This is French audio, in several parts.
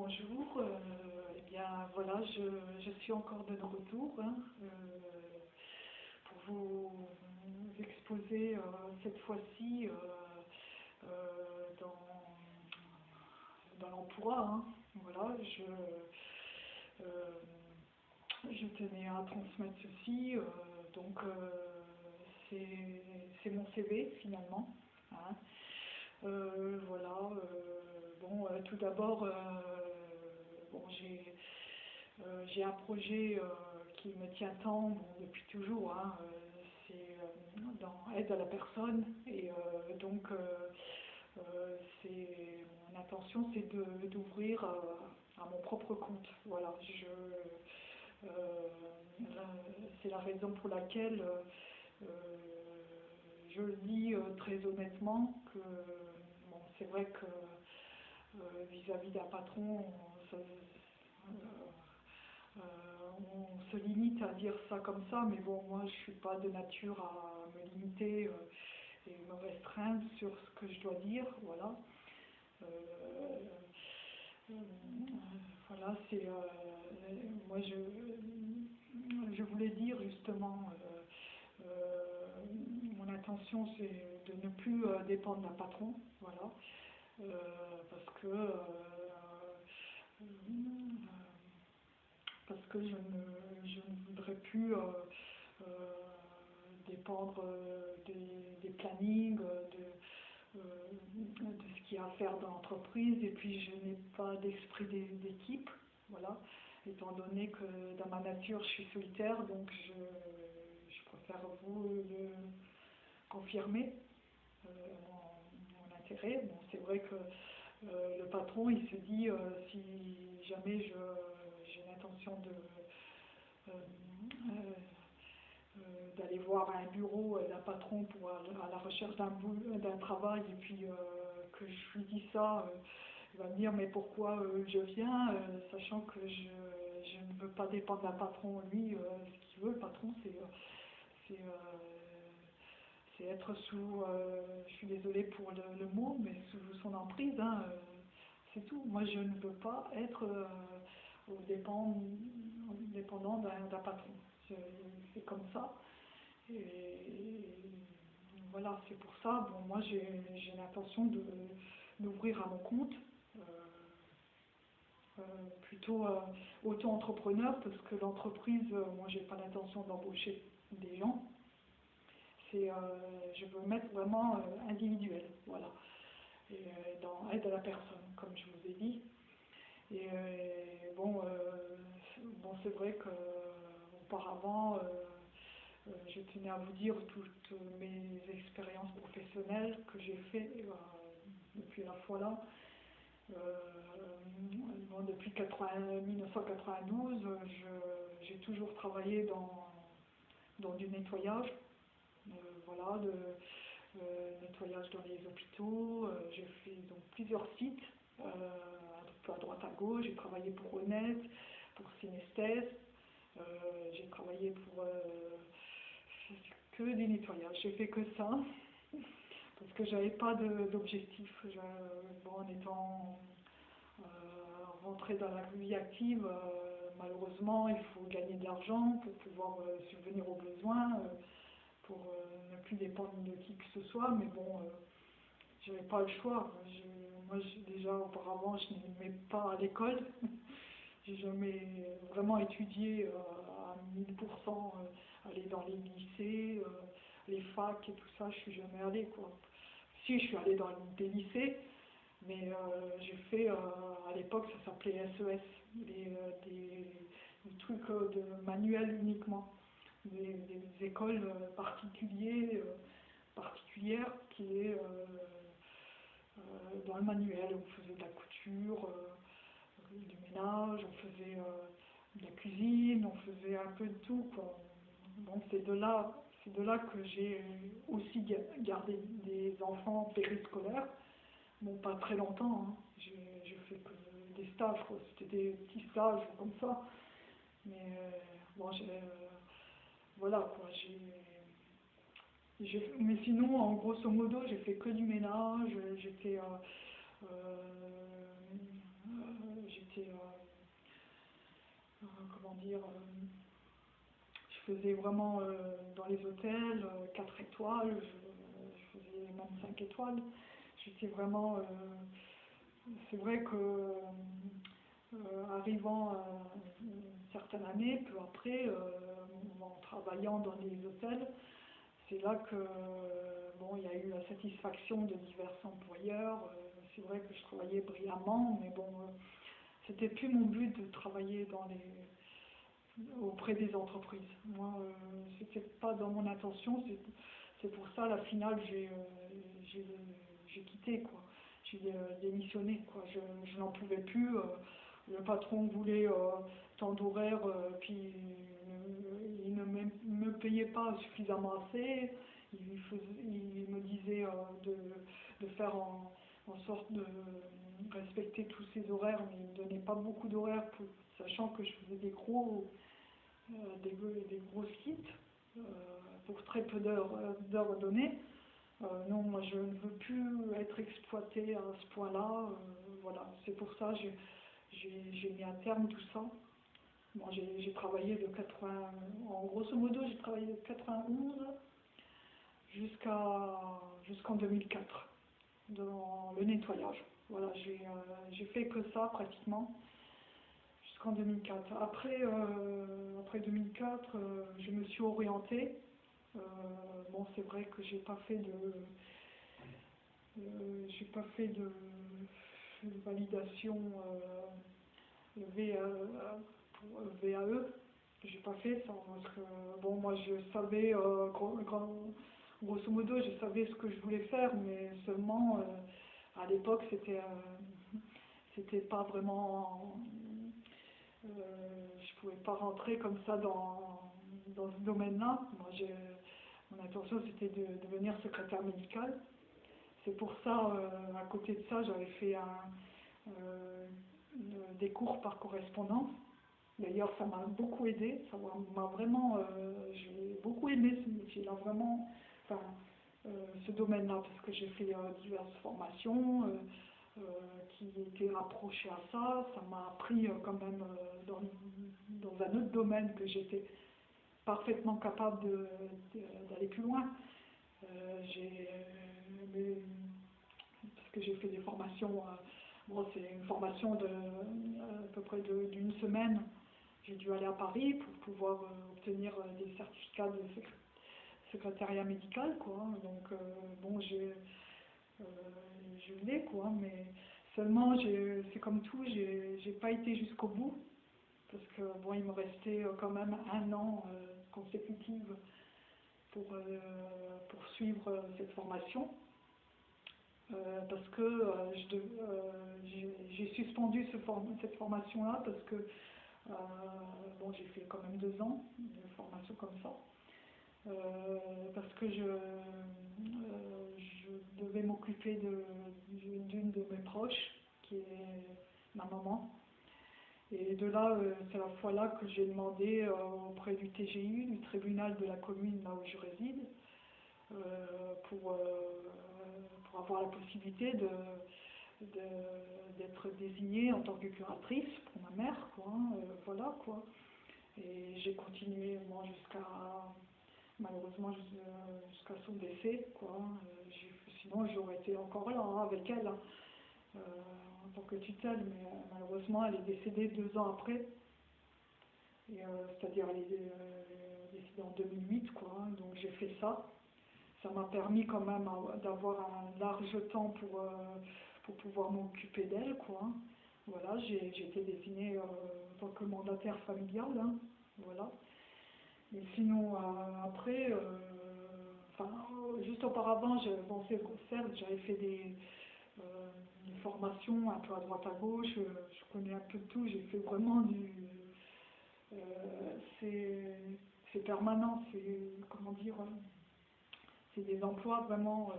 Bonjour, euh, eh bien voilà, je, suis encore de retour hein, euh, pour vous exposer euh, cette fois-ci dans, dans l'emploi. Hein. Voilà, je, je tenais à transmettre ceci, donc c'est mon CV finalement. Hein. Voilà, bon, tout d'abord, bon, euh, j'ai un projet euh, qui me tient tant depuis toujours, hein, euh, c'est dans aide à la personne et donc c'est mon intention c'est d'ouvrir à mon propre compte. Voilà, je c'est la raison pour laquelle je dis très honnêtement que c'est vrai que vis-à-vis d'un patron, euh, on se limite à dire ça comme ça, mais bon, moi je suis pas de nature à me limiter euh, et me restreindre sur ce que je dois dire, voilà. Euh, voilà, c'est moi je, je voulais dire justement c'est de ne plus dépendre d'un patron, voilà, parce que parce que je ne, je ne voudrais plus euh, euh, dépendre euh, des, plannings, de, de, ce qu'il y a à faire dans l'entreprise, et puis je n'ai pas d'esprit d'équipe, voilà, étant donné que dans ma nature je suis solitaire, donc je, je préfère vous le confirmer, mon, intérêt. Bon, c'est vrai que le patron, il se dit, si jamais je l'intention de, euh, euh, euh, d'aller voir un bureau d'un patron pour à la recherche d'un d'un travail et puis que je lui dis ça, il va me dire mais pourquoi je viens, sachant que je, je, ne veux pas dépendre d'un patron. Lui, ce qu'il veut, le patron, c'est c'est être sous, je suis désolée pour le, mot, mais sous son emprise, hein, c'est tout. Moi, je ne veux pas être dépend, dépendant d'un patron. C'est comme ça. Et voilà, c'est pour ça, bon, moi j'ai l'intention d'ouvrir à mon compte, euh, euh, plutôt euh, auto-entrepreneur, parce que l'entreprise, moi j'ai pas l'intention d'embaucher des gens. C'est, je veux mettre vraiment individuel, voilà. Et dans aide à la personne, comme je vous ai dit. Et euh, bon, euh, bon c'est vrai qu'auparavant, euh, je tenais à vous dire toutes mes expériences professionnelles que j'ai fait depuis la fois là. Bon, depuis 1992, j'ai toujours travaillé dans, dans du nettoyage, voilà, de, nettoyage dans les hôpitaux. j'ai fait donc plusieurs sites à droite à gauche. J'ai travaillé pour Honnête, pour Synesthèse. Euh, j'ai travaillé pour euh, que des nettoyages. J'ai fait que ça parce que j'avais pas d'objectif. Bon, en étant euh, rentré dans la vie active, malheureusement, il faut gagner de l'argent pour pouvoir subvenir aux besoins, pour ne plus dépendre de qui que ce soit. Mais bon, j'avais pas le choix. moi, déjà auparavant, je n'aimais pas à l'école. J'ai jamais vraiment étudié euh, à 1000%, euh, aller dans les lycées, euh, les facs et tout ça, je suis jamais allée quoi. Si, je suis allée dans des lycées, mais j'ai fait, à l'époque, ça s'appelait SES, des, trucs de manuel uniquement, des, écoles particulières, particulières qui est euh, dans le manuel, on faisait de la couture, euh, du ménage, on faisait euh, de la cuisine, on faisait un peu de tout. C'est de là, c'est de là que j'ai aussi gardé des enfants périscolaires. Bon, pas très longtemps, hein. j'ai fait que des stages, c'était des petits stages comme ça. Mais bon, voilà quoi, j'ai mais sinon, en grosso modo, j'ai fait que du ménage, j'étais euh, euh, j'étais, comment dire, je faisais vraiment dans les hôtels 4 étoiles, je, faisais même 5 étoiles. J'étais vraiment, c'est vrai que arrivant à une certaine année, peu après, en travaillant dans les hôtels, c'est là que bon, il y a eu la satisfaction de divers employeurs. Euh, c'est vrai que je travaillais brillamment, mais bon, euh, c'était plus mon but de travailler dans les auprès des entreprises. Moi, euh, c'était pas dans mon intention. C'est pour ça, la finale, j'ai quitté, quoi. J'ai démissionné, quoi. Je, je n'en pouvais plus. le patron voulait tant d'horaires, puis ne me payait pas suffisamment assez. Il, me disait euh, de, faire en, sorte de respecter tous ses horaires, mais il ne donnait pas beaucoup d'horaires, sachant que je faisais des gros, euh, des, gros euh, pour très peu d'heures données. non, moi je ne veux plus être exploitée à ce point-là. voilà, c'est pour ça que j'ai mis à terme tout ça j'ai travaillé de 80, en grosso modo, j'ai travaillé de 91 jusqu'à jusqu'en 2004 dans le nettoyage. Voilà, j'ai euh, fait que ça pratiquement jusqu'en 2004. Après, euh, après 2004, euh, je me suis orientée. bon, c'est vrai que j'ai pas fait de j'ai pas fait de, validation VAE. J'ai pas fait ça parce que bon moi je savais euh, grosso modo je savais ce que je voulais faire mais seulement euh, à l'époque c'était euh, c'était pas vraiment je pouvais pas rentrer comme ça dans, dans ce domaine-là. Moi mon intention c'était de, devenir secrétaire médical. C'est pour ça à côté de ça j'avais fait des cours par correspondance D'ailleurs, ça m'a beaucoup aidé, ça m'a vraiment, euh, j'ai beaucoup aimé ce métier-là, vraiment, enfin, euh, ce domaine-là, parce que j'ai fait euh, diverses formations qui étaient rapprochées à ça, ça m'a appris quand même dans, dans, un autre domaine que j'étais parfaitement capable d'aller plus loin. j'ai, parce que j'ai fait des formations, bon, c'est une formation de à peu près d'une semaine j'ai dû aller à Paris pour pouvoir euh, obtenir euh, des certificats de secrétariat médical, quoi. Donc, euh, bon, j'ai, je l'ai, quoi, mais seulement, c'est comme tout, j'ai pas été jusqu'au bout, parce que, bon, il me restait quand même un an consécutif pour, pour suivre cette formation. parce que j'ai suspendu ce cette formation-là parce que bon, j'ai fait quand même deux ans de formation comme ça. Euh, parce que je, euh, je devais m'occuper d'une de, mes proches, qui est ma maman. Et de là, c'est la fois là que j'ai demandé auprès du TGI, du tribunal de la commune là où je réside, pour, pour avoir la possibilité de, d'être désignée en tant que curatrice pour ma mère, quoi, hein, euh, voilà, quoi. Et j'ai continué, moi, jusqu'à, malheureusement, jusqu'à son décès, quoi. Hein. Euh, sinon, j'aurais été encore là, hein, avec elle, euh, en tant que tutelle, mais malheureusement, elle est décédée deux ans après. c'est-à-dire, elle est décédée en 2008, quoi, donc j'ai fait ça. Ça m'a permis quand même d'avoir un large temps pour pour pouvoir m'occuper d'elle, quoi. Voilà, j'ai été désignée euh, en tant que mandataire familial, hein, voilà. Mais sinon, euh, après, euh, enfin, juste auparavant, bon, certes, j'avais fait des, formations un peu à droite à gauche, je connais un peu de tout, j'ai fait vraiment du... c'est permanent, c'est, comment dire, c'est des emplois vraiment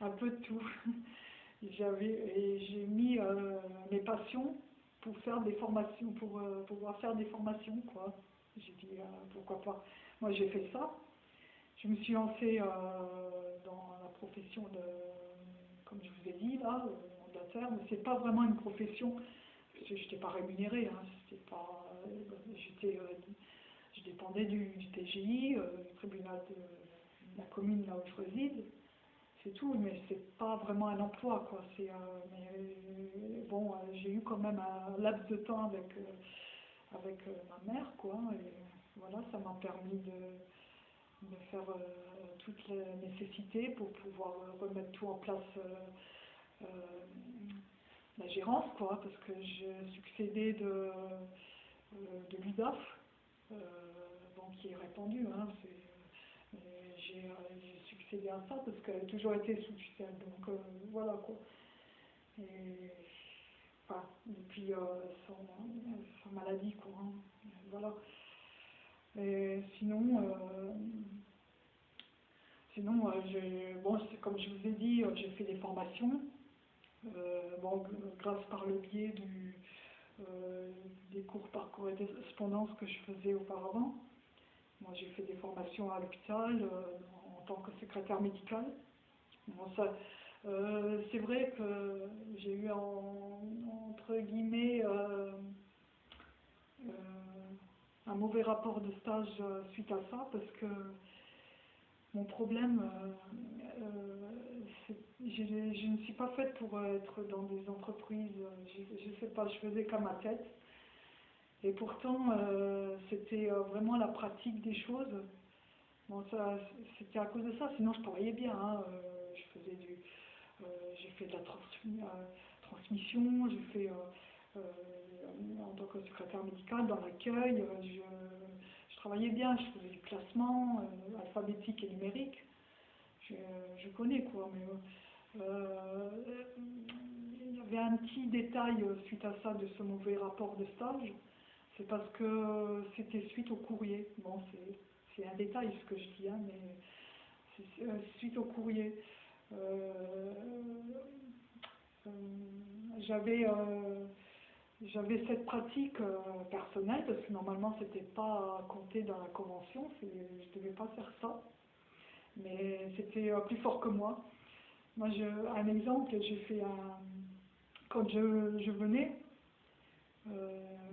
un peu de tout. j'avais j'ai mis euh, mes passions pour faire des formations, pour euh, pouvoir faire des formations, quoi. J'ai dit, euh, pourquoi pas. Moi, j'ai fait ça. Je me suis lancée dans la profession de, comme je vous ai dit, là, mandataire, mais c'est pas vraiment une profession. je n'étais pas rémunérée, hein, c'était pas, j'étais, je dépendais du, du TGI, du tribunal de la commune là où je réside, c'est tout, mais c'est pas vraiment un emploi, quoi. C'est, mais bon, j'ai eu quand même un laps de temps avec, avec ma mère, quoi, voilà, ça m'a permis de, de faire toutes les nécessités pour pouvoir remettre tout en place la gérance, quoi, parce que j'ai succédé de, euh, de l'UDAF, euh, bon, qui est répandu, hein, euh, j'ai succédé à ça parce qu'elle a toujours été sous tutelle, donc voilà quoi. Et, enfin, depuis son, sa maladie, quoi, hein, voilà. Et sinon, sinon bon, comme je vous ai dit, j'ai fait des formations. Euh, bon, grâce par le biais du, euh, des cours par correspondance que je faisais auparavant. Moi, j'ai fait des formations à l'hôpital euh, en tant que secrétaire médical. Bon, c'est vrai que j'ai eu entre guillemets un mauvais rapport de stage suite à ça parce que mon problème, je, ne suis pas faite pour être dans des entreprises, je ne sais pas, je faisais comme ma tête. Et pourtant, euh, c'était euh, vraiment la pratique des choses. Bon, ça, c'était à cause de ça, sinon je travaillais bien. Hein. Euh, je faisais du, j'ai fait de la transmission, j'ai fait en tant que secrétaire médical dans l'accueil. Je, travaillais bien, je faisais du classement alphabétique et numérique. Je, je connais quoi, mais il y avait un petit détail suite à ça de ce mauvais rapport de stage. C'est parce que c'était suite au courrier. Bon, c'est un détail ce que je dis, hein, mais c'est euh, suite au courrier. Euh, j'avais j'avais cette pratique personnelle parce que normalement c'était pas compté dans la convention, je devais pas faire ça, mais c'était plus fort que moi. Moi, je, un exemple, j'ai fait un. Quand je, je venais, euh,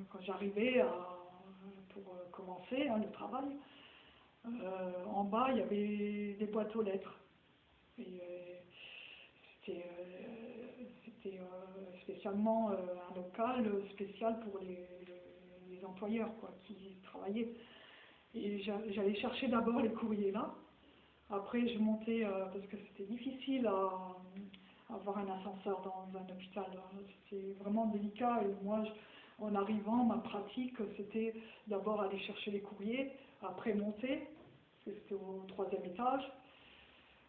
quand j'arrivais pour euh, commencer hein, le travail, euh, en bas, il y avait des boîtes aux lettres. Et c'était spécialement un local spécial pour les, employeurs quoi, qui travaillaient. Et j'allais chercher d'abord les courriers là. Après, je montais, euh, parce que c'était difficile à, avoir un ascenseur dans un hôpital. C'était vraiment délicat. Et moi, en arrivant, ma pratique, c'était d'abord aller chercher les courriers, après monter, c'était au troisième étage.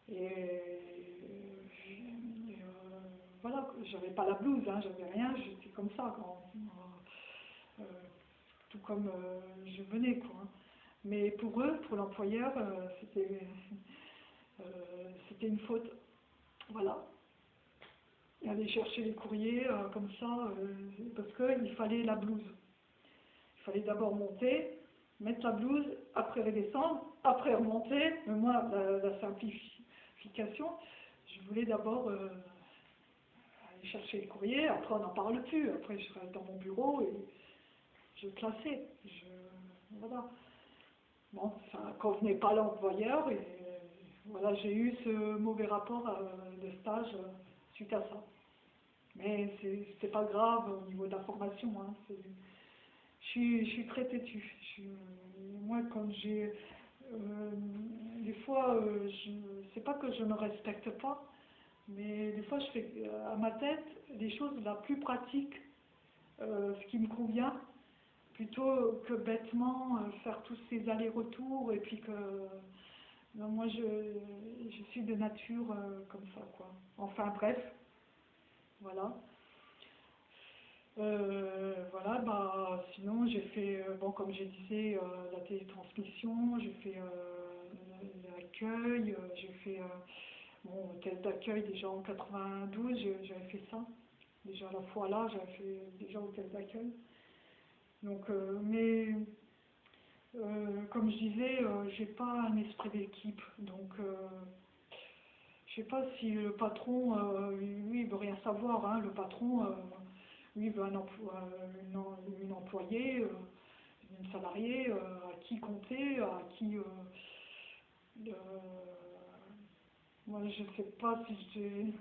Et, euh, voilà, j'avais pas la blouse, hein, j'avais rien, j'étais comme ça, euh, tout comme je venais. Quoi. Mais pour eux, pour l'employeur, euh, c'était une faute. Voilà. Et aller chercher les courriers euh, comme ça, euh, parce qu'il fallait la blouse. Il fallait d'abord monter, mettre la blouse, après redescendre, après remonter. Mais moi, la, simplification, je voulais d'abord aller chercher les courriers, après on n'en parle plus. Après, je serais dans mon bureau et je classais. Je, voilà. Bon, ça ne convenait pas l'employeur et voilà, j'ai eu ce mauvais rapport euh, de stage euh, suite à ça. Mais c'est pas grave au niveau de la formation. Hein, je, suis, je suis très têtue. moi, quand j'ai. Euh, des fois, je c'est pas que je ne respecte pas, mais des fois, je fais à ma tête des choses la plus pratiques, ce qui me convient, plutôt que bêtement faire tous ces allers-retours et puis que moi, je, je, suis de nature euh, comme ça, quoi. Enfin, bref, voilà. Euh, voilà, bah, sinon, j'ai fait, euh, bon, comme je disais, la télétransmission, j'ai fait l'accueil, j'ai fait, bon, hôtel d'accueil déjà en 92, j'avais fait ça. Déjà la fois là, j'avais fait déjà hôtel d'accueil. Donc, mais comme je disais, euh, j'ai pas un esprit d'équipe, donc euh, je sais pas si le patron, lui, il veut rien savoir. Hein, le patron, lui veut un emploi, une, employée, euh, une salariée euh, à qui compter, à qui... euh, euh, moi, je sais pas si j'ai...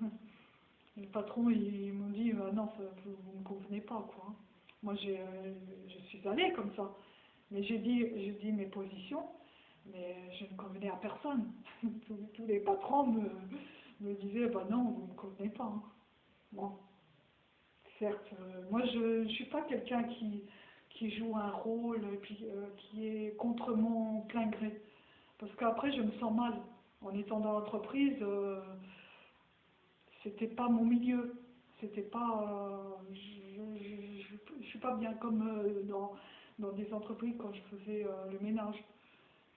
Le patron, ils m'ont dit, ah non, ça, vous ne me convenez pas, quoi. Moi, euh, je suis allée comme ça. Mais j'ai dit, j'ai dit mes positions, mais je ne convenais à personne. tous, les patrons me, me disaient, bah non, vous ne me convenez pas. hein. Bon, certes, euh, moi, je ne suis pas quelqu'un qui, qui joue un rôle, puis, euh, qui est contre mon plein gré. Parce qu'après, je me sens mal. En étant dans l'entreprise, euh, c'était pas mon milieu. C'était pas. euh, je, je, je- je suis pas bien comme dans, dans des entreprises quand je faisais euh, le ménage.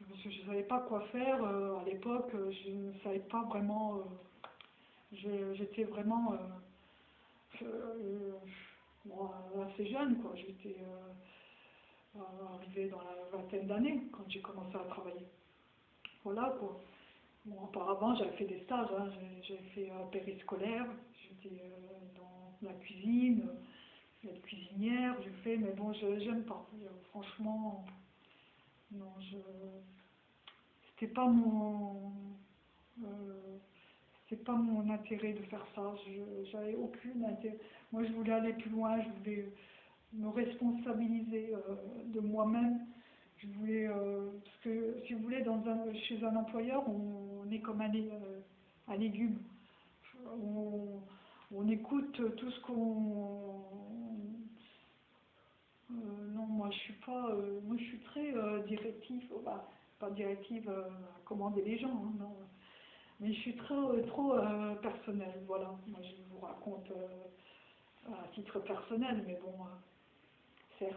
Parce que je ne savais pas quoi faire. euh, à l'époque, euh, je ne savais pas vraiment. J'étais vraiment. bon, assez jeune, quoi. J'étais arrivée dans la vingtaine d'années quand j'ai commencé à travailler. Voilà, quoi. Bon, auparavant, j'avais fait des stages, hein. J'avais fait euh, périscolaire, j'étais dans la cuisine, être cuisinière, j'ai fait, mais bon, j'aime pas. Euh, franchement, non, je... C'était pas mon... euh, c'était pas mon intérêt de faire ça, j'avais aucune intérêt. Moi, je voulais aller plus loin, je voulais me responsabiliser euh, de moi-même. Je voulais, euh, parce que si vous voulez, dans un, chez un employeur, on, est comme un, un légume. On, on écoute tout ce qu'on. euh, non, moi je suis pas, euh, moi je suis très euh, directive, oh, bah, pas directive euh, à commander les gens, hein, non. Mais je suis trop, trop personnelle, voilà. Moi je vous raconte à titre personnel, mais bon, certes.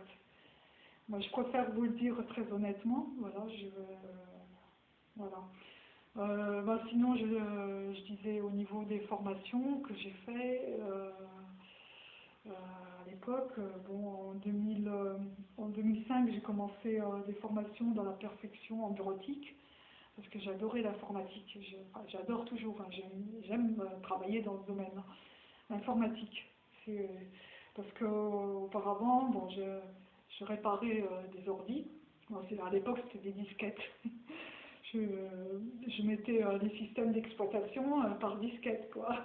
Moi, je préfère vous le dire très honnêtement. Voilà, voilà. Bah, sinon, je, je disais au niveau des formations que j'ai fait à l'époque. euh, Bon, en, 2000, euh, 2005, j'ai commencé euh, des formations dans la perfection en bureautique parce que j'adorais l'informatique. J'adore toujours. hein, J'aime euh, travailler dans ce domaine. L'informatique. C'est euh, parce que euh, auparavant, bon, je, réparais euh, des ordis. Bon, à l'époque, c'était des disquettes. je, mettais euh, les systèmes d'exploitation euh, par disquette, quoi.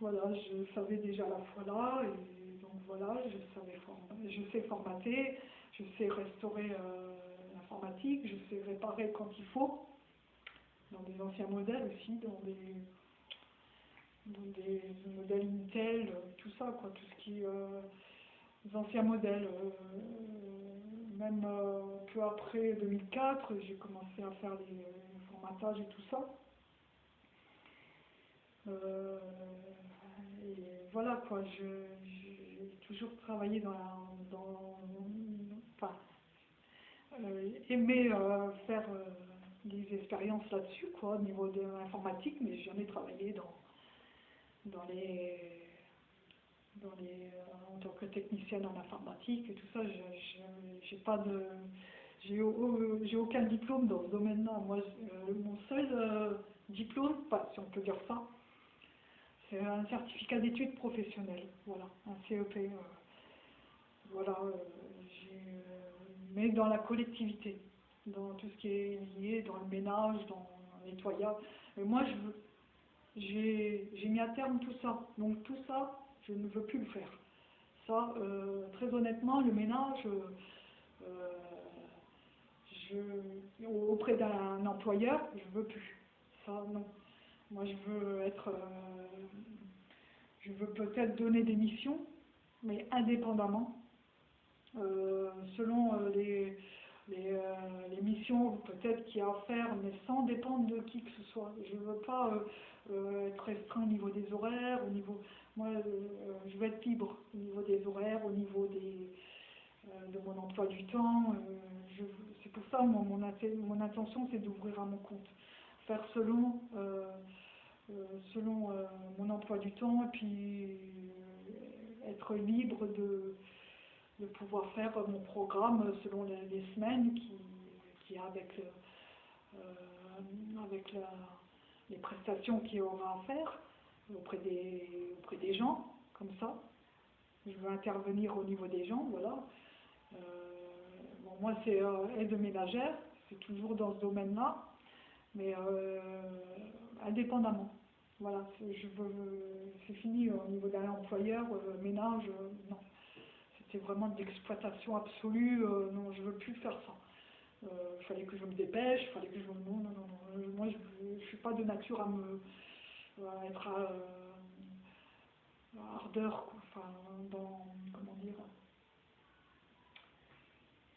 Voilà, je savais déjà la fois là, voilà, je, form- je sais formater, je sais restaurer euh, l'informatique, je sais réparer quand il faut, dans des anciens modèles aussi, dans des, des modèles Intel, tout ça, quoi, tout ce qui... euh, les anciens modèles. euh, même peu après 2004, j'ai commencé à faire les, formatages et tout ça. Et voilà quoi, je- j'ai toujours travaillé dans la. Dans, enfin, euh, aimé euh, faire euh, des expériences là-dessus, quoi, au niveau de l'informatique, mais j'ai jamais travaillé dans, dans les dans les, en tant que technicienne en informatique et tout ça, j'ai pas de, j'ai au- j'ai aucun diplôme dans ce domaine-là. Moi, mon seul diplôme, pas si on peut dire ça, c'est un certificat d'études professionnelles, voilà, un CEP. euh, voilà, euh, euh, mais dans la collectivité, dans tout ce qui est lié, dans le ménage, dans le nettoyage. Mais moi, je veux, j'ai mis à terme tout ça. Donc tout ça, je ne veux plus le faire. Ça, euh, très honnêtement, le ménage, je, auprès d'un employeur, je veux plus. Ça, non. Moi, je veux être, euh, je veux peut-être donner des missions, mais indépendamment, euh, selon euh, les, les, missions peut-être qu'il y a à faire, mais sans dépendre de qui que ce soit. Je ne veux pas être restreint au niveau des horaires, au niveau, moi, je veux être libre au niveau des horaires, au niveau des, de mon emploi du temps. c'est pour ça, moi, mon, mon intention, c'est d'ouvrir à mon compte, faire selon, euh, euh, selon euh, mon emploi du temps, et puis être libre de, de pouvoir faire mon programme selon les, semaines qui, qui avec, avec les prestations qu'il y aura à faire auprès des, auprès des gens, comme ça. je veux intervenir au niveau des gens, voilà. bon, moi, c'est aide ménagère, c'est toujours dans ce domaine-là, mais indépendamment. Voilà, c'est fini au niveau d'un employeur, ménage, non. C'était vraiment de l'exploitation absolue, non, je veux plus faire ça. Il euh, fallait que je me dépêche, il fallait que je. Non, non, non, moi je ne suis pas de nature à me... à être à, ardeur, quoi. enfin, dans... comment dire...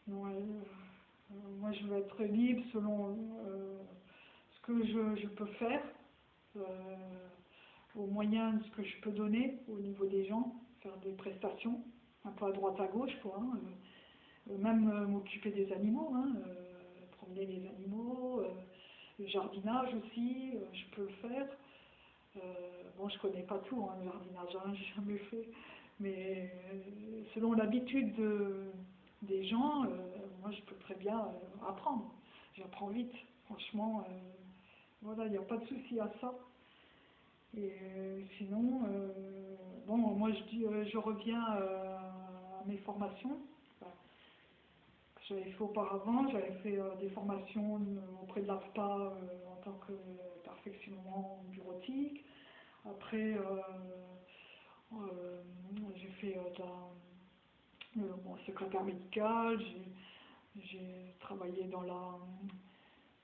Non, euh, moi je veux être libre selon euh, que je, je peux faire, au moyen de ce que je peux donner au niveau des gens, faire des prestations, un peu à droite à gauche, quoi. Hein, euh, même euh, m'occuper des animaux, hein, euh, promener les animaux, le jardinage aussi, je peux le faire. bon, je connais pas tout, hein, le jardinage, j'ai jamais fait, mais selon l'habitude des gens, moi je peux très bien apprendre. J'apprends vite, franchement, voilà, il n'y a pas de souci à ça. Et sinon, bon, moi je, dis, je reviens à mes formations j'avais fait auparavant, j'avais fait euh, des formations euh, auprès de l'AFPA euh, en tant que perfectionnement bureautique. Après, j'ai fait mon secrétaire médical, j'ai travaillé dans, la,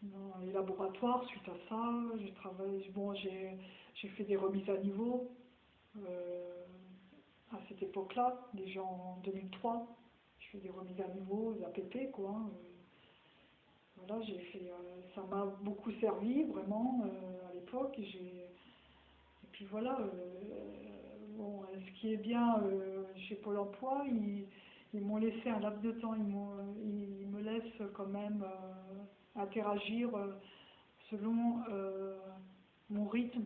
dans, les laboratoires suite à ça. J'ai travaillé, bon, j'ai fait des remises à niveau à cette époque-là, déjà en 2003 je fais des remises à niveau, des APP, quoi. Euh. voilà, j'ai fait, euh, ça m'a beaucoup servi, vraiment, euh, à l'époque. Et, puis voilà, bon, ce qui est bien chez Pôle emploi, ils, m'ont laissé un laps de temps, ils, ils me laissent quand même interagir selon mon rythme.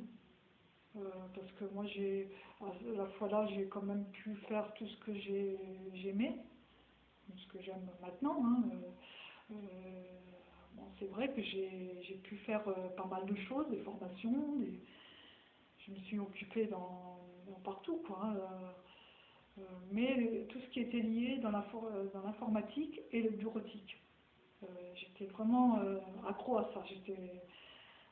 parce que moi, j'ai, à la fois là, j'ai quand même pu faire tout ce que j'aimais ce que j'aime maintenant. Hein, euh, euh, c'est vrai que j'ai pu faire euh, pas mal de choses, des formations, je me suis occupée dans, partout. Quoi, hein, mais tout ce qui était lié dans l'informatique et le bureautique. J'étais vraiment accro à ça. Je ne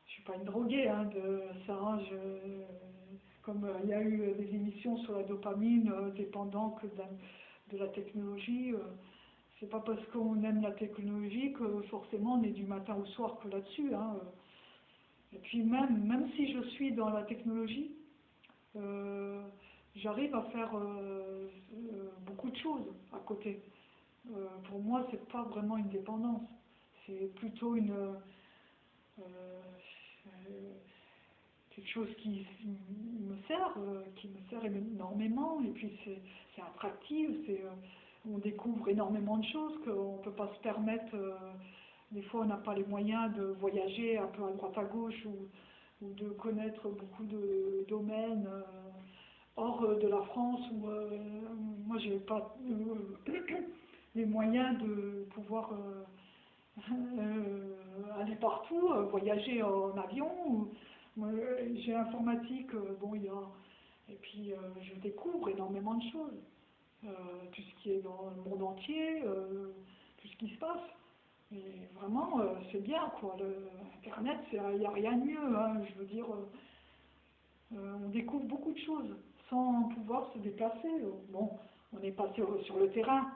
suis pas une droguée hein, de ça. comme il y a eu des émissions sur la dopamine, dépendant que de la technologie. C'est pas parce qu'on aime la technologie que forcément on est du matin au soir que là-dessus. Hein. Et puis même, même si je suis dans la technologie, euh, j'arrive à faire euh, euh, beaucoup de choses à côté. Pour moi, c'est pas vraiment une dépendance. C'est plutôt une quelque chose qui me sert, qui me sert énormément. Et puis c'est attractif, c'est on découvre énormément de choses qu'on ne peut pas se permettre. Euh, des fois, on n'a pas les moyens de voyager un peu à droite à gauche ou, de connaître beaucoup de domaines euh, hors euh, de la France. Où, moi, je n'ai pas les moyens de pouvoir aller partout, voyager en avion. J'ai informatique, bon, il y a, et puis je découvre énormément de choses. Euh, tout ce qui est dans le monde entier, euh, tout ce qui se passe. Et vraiment, euh, c'est bien, quoi. Le, Internet, il n'y a rien de mieux, hein, je veux dire. on découvre beaucoup de choses sans pouvoir se déplacer. Bon, on est passé sur le terrain.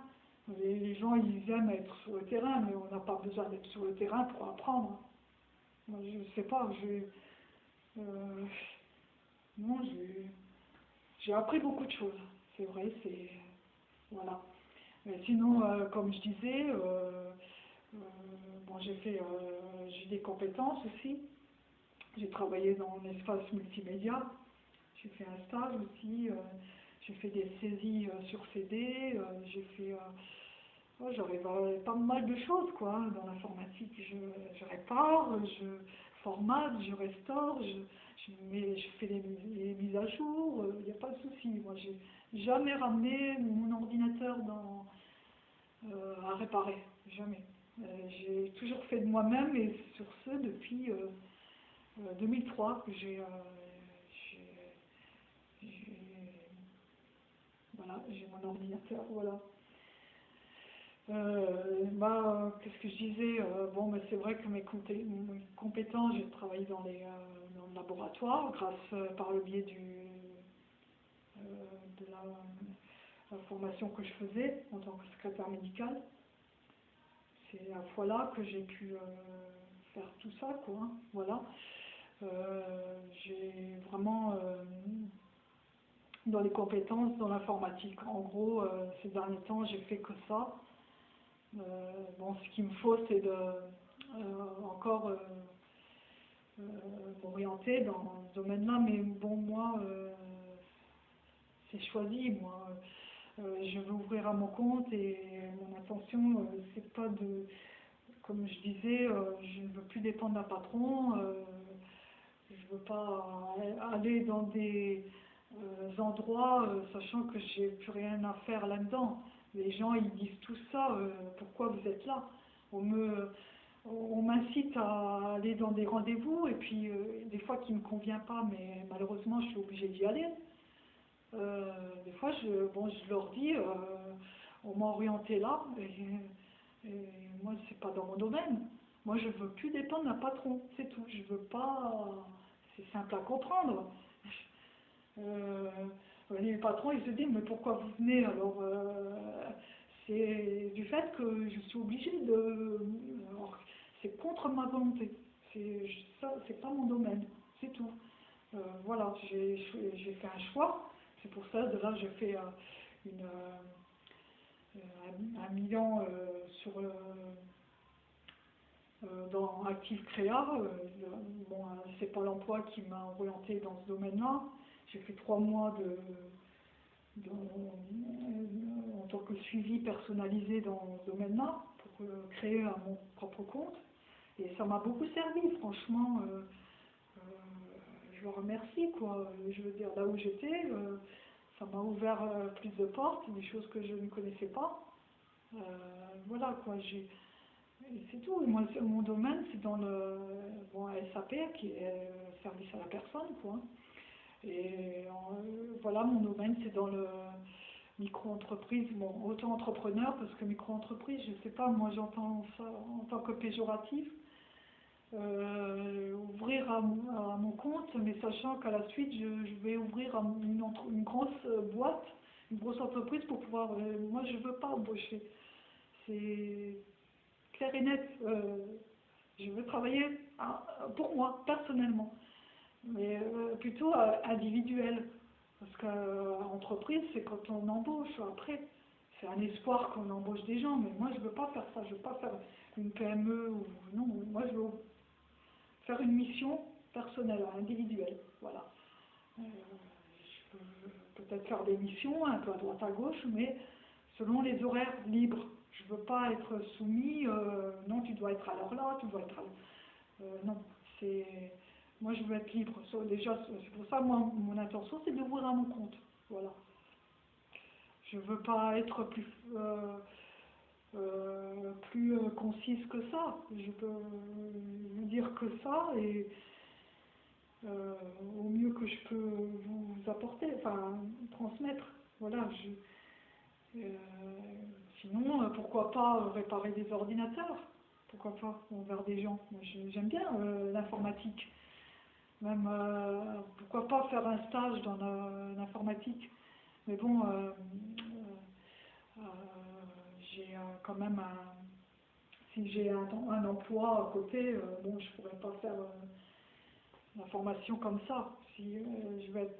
Les, gens, ils aiment être sur le terrain, mais on n'a pas besoin d'être sur le terrain pour apprendre. Moi, je ne sais pas, j'ai... non, j'ai appris beaucoup de choses. C'est vrai, c'est... Voilà. Mais sinon, euh, comme je disais, euh, euh, bon, j'ai fait, j'ai des compétences aussi. J'ai travaillé dans l'espace multimédia. J'ai fait un stage aussi. J'ai fait des saisies sur CD. j'ai fait j'arrive pas mal de choses quoi dans l'informatique. Je, je, répare, je formate, je restaure, je, je, fais les, mises à jour, il n'y a pas de souci. Moi, j'ai jamais ramené mon ordinateur dans, euh, à réparer, jamais. Euh, j'ai toujours fait de moi-même et sur ce depuis 2003 euh, que j'ai bah, Voilà, j'ai mon ordinateur, voilà. Euh, bah, qu'est-ce que je disais euh, Bon, c'est vrai que mes, compétences, j'ai travaillé dans, les, euh, le laboratoire grâce par le biais de la, formation que je faisais en tant que secrétaire médical. C'est à fois là que j'ai pu faire tout ça, quoi. Hein, voilà. j'ai vraiment dans les compétences dans l'informatique. En gros, ces derniers temps, j'ai fait que ça. Euh, bon, ce qu'il me faut, c'est de euh, encore euh, m'orienter dans ce domaine-là, mais bon, moi, c'est choisi, moi. je veux ouvrir à mon compte et mon intention, c'est pas de, comme je disais, je ne veux plus dépendre d'un patron, je veux pas aller dans des endroits sachant que j'ai plus rien à faire là-dedans. Les gens, ils disent tout ça, euh, pourquoi vous êtes là? On me, on m'incite à aller dans des rendez-vous, et puis euh, des fois qui ne me convient pas, mais malheureusement, je suis obligée d'y aller. Euh, des fois, je, bon, je leur dis, on m'a orienté là, et, et moi, c'est pas dans mon domaine. Moi, je veux plus dépendre d'un patron, c'est tout. Je veux pas. C'est simple à comprendre. Les patrons, ils se disent, mais pourquoi vous venez Alors, euh, c'est du fait que je suis obligée de... C'est contre ma volonté. C'est pas mon domaine, c'est tout. Euh, voilà, j'ai fait un choix. C'est pour ça, de là, j'ai fait euh, une, un, million sur dans Active Créa. bon, c'est pas l'emploi qui m'a orienté dans ce domaine-là. J'ai fait trois mois de, en tant que suivi personnalisé dans ce domaine-là pour euh, créer mon propre compte. Et ça m'a beaucoup servi, franchement. Euh, euh, je le remercie, quoi. Je veux dire, là où j'étais, ça m'a ouvert plus de portes, des choses que je ne connaissais pas. voilà, quoi. J'ai c'est tout. Moi, mon domaine, c'est dans le bon, SAP, qui est service à la personne, quoi. Et euh, voilà, mon domaine, c'est dans le micro-entreprise, bon, auto-entrepreneur, parce que micro-entreprise, je ne sais pas, moi j'entends ça en tant que péjoratif. Euh, ouvrir à, mon compte, mais sachant qu'à la suite, je, vais ouvrir une, une, grosse boîte, une grosse entreprise pour pouvoir... Euh, moi, je ne veux pas embaucher. C'est clair et net. je veux travailler pour moi, personnellement mais euh, plutôt euh, individuel. Parce qu'entreprise, c'est quand on embauche. Après, c'est un espoir qu'on embauche des gens, mais moi, je ne veux pas faire ça. Je ne veux pas faire une PME ou non. Moi, je veux faire une mission personnelle, individuelle. Voilà. Euh, je peux peut-être faire des missions un peu à droite à gauche, mais selon les horaires libres. Je ne veux pas être soumis, non, tu dois être à l'heure là, tu dois être à... non, c'est moi, je veux être libre. Déjà, c'est pour ça, moi, mon intention, c'est d'ouvrir à mon compte. Voilà. Je veux pas être plus, euh, euh, plus euh, concise que ça. Je peux dire que ça et au mieux que je peux vous apporter, enfin, transmettre. Voilà. sinon, pourquoi pas réparer des ordinateurs? Pourquoi pas? Envers des gens J'aime bien l'informatique. Même, euh, pourquoi pas faire un stage dans l'informatique. Mais bon, euh, euh, j'ai quand même un... Si j'ai un, emploi à côté, bon, je pourrais pas faire la formation comme ça. Si je vais être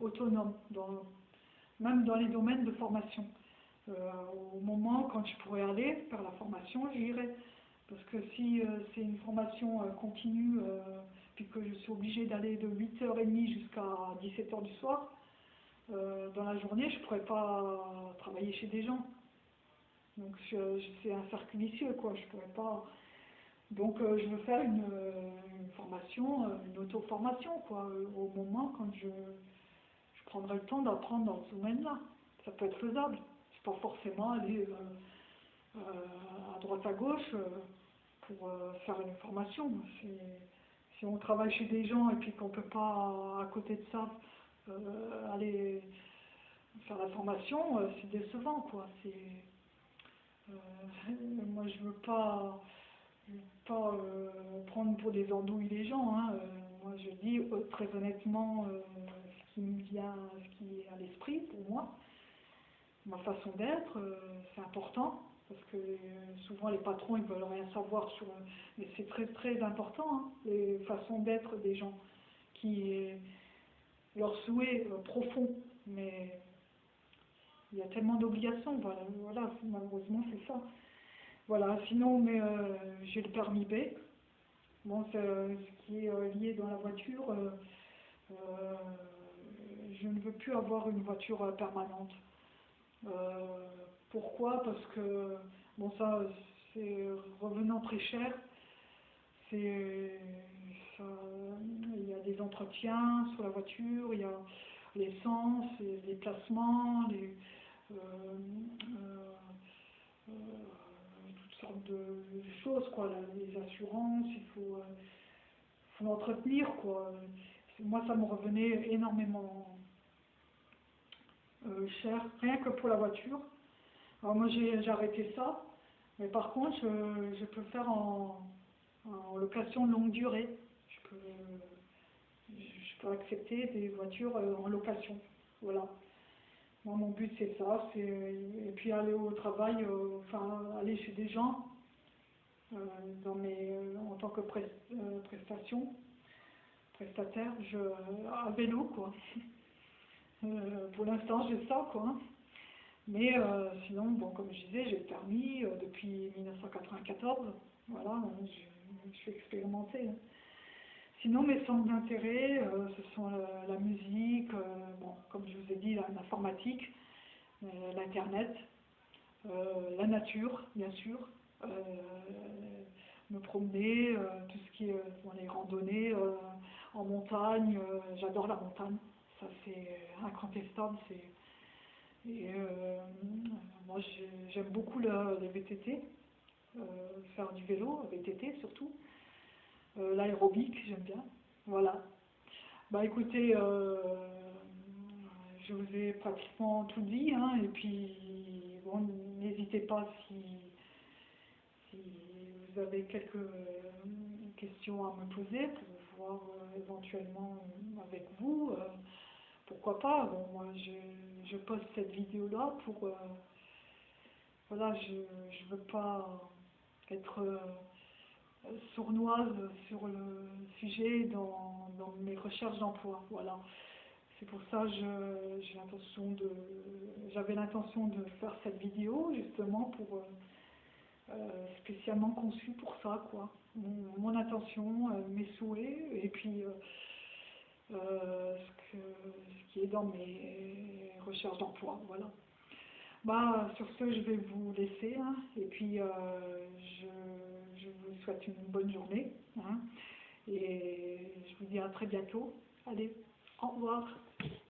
autonome, dans, même dans les domaines de formation. au moment quand je pourrais aller faire la formation, j'irai. Parce que si c'est une formation continue, puis que je suis obligée d'aller de 8h30 jusqu'à 17h du soir, euh, dans la journée, je ne pourrais pas travailler chez des gens. Donc c'est un cercle vicieux, quoi. Je pourrais pas. Donc euh, je veux faire une, formation, euh, une auto-formation, quoi, au moment quand je, prendrai le temps d'apprendre dans ce domaine-là. Ça peut être faisable. C'est pas forcément aller à droite à gauche pour faire une formation. Si on travaille chez des gens et puis qu'on ne peut pas, à côté de ça, euh, aller faire la formation, euh, c'est décevant, quoi. Euh, moi, je veux pas, veux pas prendre pour des andouilles les gens. Hein. Moi, je dis très honnêtement ce qui me vient, ce qui est à l'esprit pour moi. Ma façon d'être, c'est important. Parce que euh, souvent les patrons ils veulent rien savoir sur. Mais c'est très très important, hein, les façons d'être des gens, qui leur souhait euh, profond. Mais il y a tellement d'obligations, voilà, voilà, malheureusement c'est ça. Voilà, sinon mais euh, j'ai le permis B. Bon, euh, ce qui est euh, lié dans la voiture, euh, euh, je ne veux plus avoir une voiture euh, permanente. Pourquoi? Parce que, bon ça, c'est revenant très cher. C'est, il y a des entretiens sur la voiture, il y a l'essence, les déplacements, les, euh, euh, euh, toutes sortes de choses, quoi, les assurances, il faut, faut l'entretenir, quoi. Moi, ça me revenait énormément cher, rien que pour la voiture. Moi, j'ai arrêté ça, mais par contre, je, je peux faire en, en location longue durée. Je peux, je peux accepter des voitures euh, en location. Voilà. Moi, mon but, c'est ça. c'est Et puis aller au travail, euh, enfin, aller chez des gens euh, dans mes, en tant que pres- prestation, prestataire, je, à vélo, quoi. Pour l'instant, j'ai ça, quoi. Mais euh, sinon, bon, comme je disais, j'ai le permis euh, depuis 1994. Voilà, hein, je, suis expérimentée. hein. Sinon, mes centres d'intérêt, euh, ce sont la, musique, bon, comme je vous ai dit, l'informatique, l'Internet, la nature, bien sûr, me promener, tout ce qui est bon, les randonnées en montagne, j'adore la montagne, ça c'est incontestable, c'est et euh, moi j'ai- j'aime beaucoup le, les VTT, euh, faire du vélo, VTT surtout, Euh, l'aérobic j'aime bien, voilà. Bah écoutez, je vous ai pratiquement tout dit, hein, et puis bon, n'hésitez pas si, si vous avez quelques questions à me poser pour voir éventuellement avec vous. Pourquoi pas Bon, moi, je, je poste cette vidéo-là pour... euh, voilà, je ne veux pas être euh, sournoise sur le sujet dans, mes recherches d'emploi. Voilà. C'est pour ça que j'ai l'intention de, j'avais l'intention de faire cette vidéo justement pour euh, spécialement conçue pour ça, quoi. Mon, mon intention, mes souhaits, et puis euh, ce, qui est dans mes recherches d'emploi, voilà. Bah, sur ce, je vais vous laisser, hein, et puis euh, je, je vous souhaite une bonne journée, hein, et je vous dis à très bientôt. Allez, au revoir.